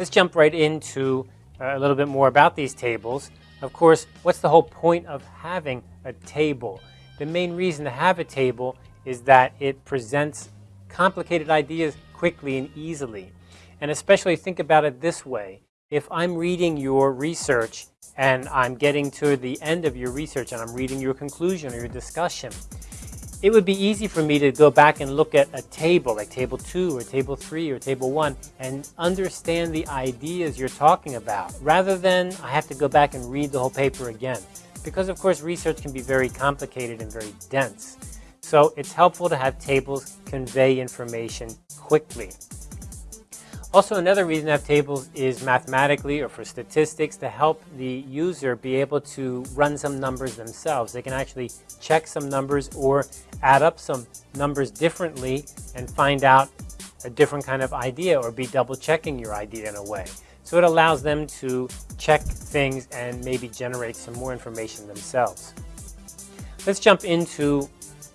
Let's jump right into uh, a little bit more about these tables. Of course, what's the whole point of having a table? The main reason to have a table is that it presents complicated ideas quickly and easily. And especially think about it this way. If I'm reading your research and I'm getting to the end of your research and I'm reading your conclusion or your discussion, it would be easy for me to go back and look at a table, like table two or table three or table one, and understand the ideas you're talking about, rather than I have to go back and read the whole paper again. Because of course research can be very complicated and very dense. So it's helpful to have tables convey information quickly. Also, another reason to have tables is mathematically or for statistics to help the user be able to run some numbers themselves. They can actually check some numbers or add up some numbers differently and find out a different kind of idea or be double checking your idea in a way. So it allows them to check things and maybe generate some more information themselves. Let's jump into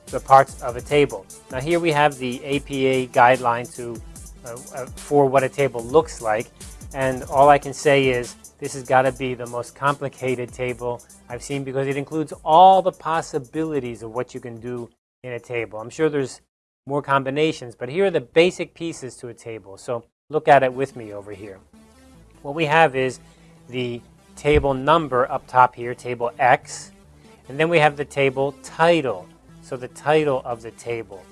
the parts of a table. Now here we have the APA guideline to uh, uh, for what a table looks like. And all I can say is this has got to be the most complicated table I've seen because it includes all the possibilities of what you can do in a table. I'm sure there's more combinations, but here are the basic pieces to a table. So look at it with me over here. What we have is the table number up top here, table X, and then we have the table title, so the title of the table.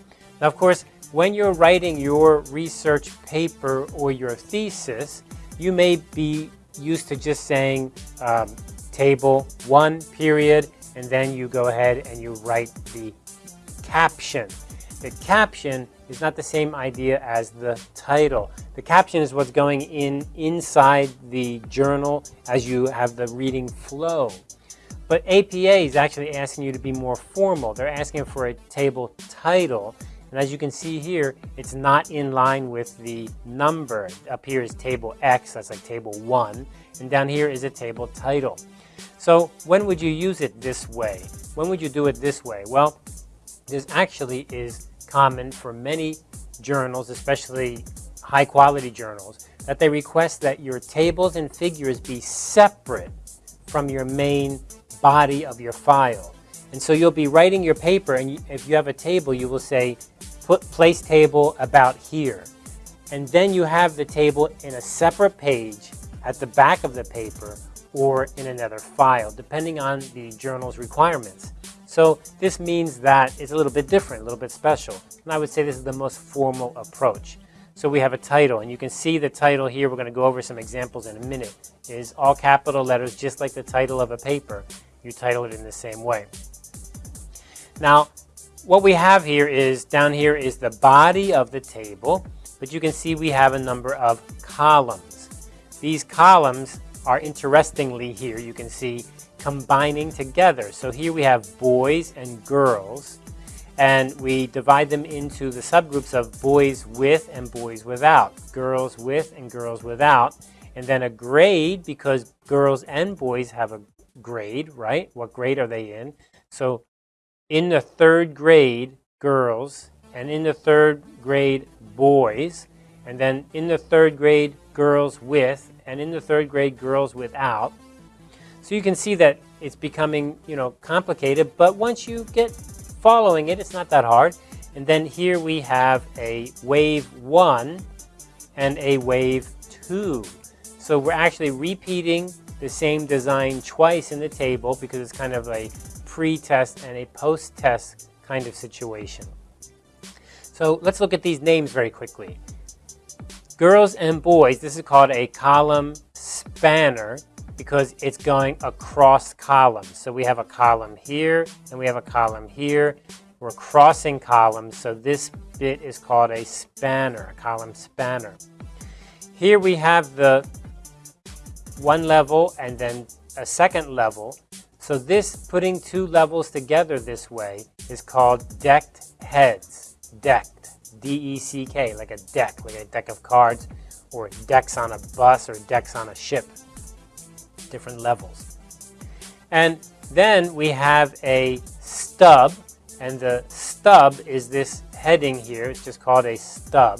Now, of course, when you're writing your research paper or your thesis, you may be used to just saying um, table one period, and then you go ahead and you write the caption. The caption is not the same idea as the title. The caption is what's going in inside the journal as you have the reading flow. But APA is actually asking you to be more formal. They're asking for a table title and as you can see here, it's not in line with the number. Up here is table X, that's like table 1. And down here is a table title. So when would you use it this way? When would you do it this way? Well, this actually is common for many journals, especially high quality journals, that they request that your tables and figures be separate from your main body of your file. And so you'll be writing your paper and if you have a table, you will say put place table about here. And then you have the table in a separate page at the back of the paper or in another file, depending on the journal's requirements. So this means that it's a little bit different, a little bit special. And I would say this is the most formal approach. So we have a title, and you can see the title here. We're going to go over some examples in a minute. Is all capital letters, just like the title of a paper. You title it in the same way. Now, what we have here is, down here is the body of the table, but you can see we have a number of columns. These columns are interestingly here, you can see, combining together. So here we have boys and girls, and we divide them into the subgroups of boys with and boys without, girls with and girls without, and then a grade because girls and boys have a grade, right? What grade are they in? So in the third grade, girls, and in the third grade, boys, and then in the third grade, girls with, and in the third grade, girls without. So you can see that it's becoming, you know, complicated, but once you get following it, it's not that hard. And then here we have a wave one and a wave two. So we're actually repeating the same design twice in the table because it's kind of a pre-test and a post-test kind of situation. So let's look at these names very quickly. Girls and boys, this is called a column spanner because it's going across columns. So we have a column here and we have a column here. We're crossing columns, so this bit is called a spanner, a column spanner. Here we have the one level and then a second level. So this, putting two levels together this way, is called decked heads. Decked, D-E-C-K, like a deck, like a deck of cards, or decks on a bus or decks on a ship. Different levels. And then we have a stub, and the stub is this heading here. It's just called a stub.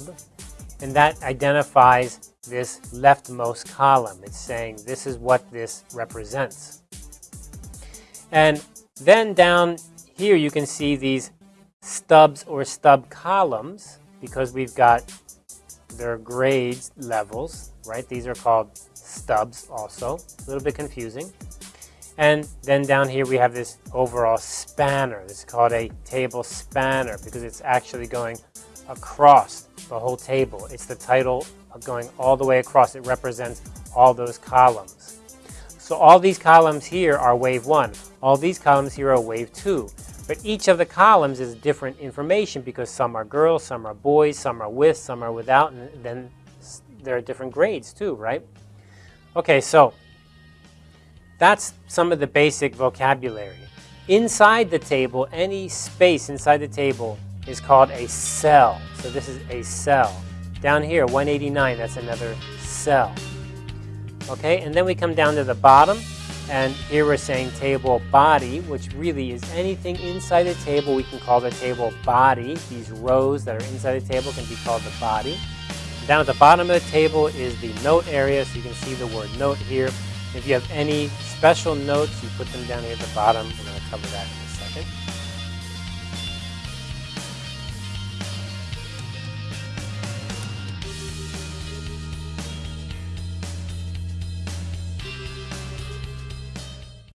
And that identifies this leftmost column. It's saying this is what this represents. And then down here you can see these stubs or stub columns because we've got their grades levels, right? These are called stubs also, a little bit confusing. And then down here we have this overall spanner. Is called a table spanner because it's actually going across the whole table. It's the title going all the way across. It represents all those columns. So all these columns here are wave one. All these columns here are wave two. But each of the columns is different information because some are girls, some are boys, some are with, some are without, and then there are different grades too, right? Okay, so that's some of the basic vocabulary. Inside the table, any space inside the table is called a cell. So this is a cell. Down here, 189, that's another cell. Okay, and then we come down to the bottom, and here we're saying table body, which really is anything inside the table. We can call the table body. These rows that are inside the table can be called the body. Down at the bottom of the table is the note area, so you can see the word note here. If you have any special notes, you put them down here at the bottom. We're going to cover that in a second.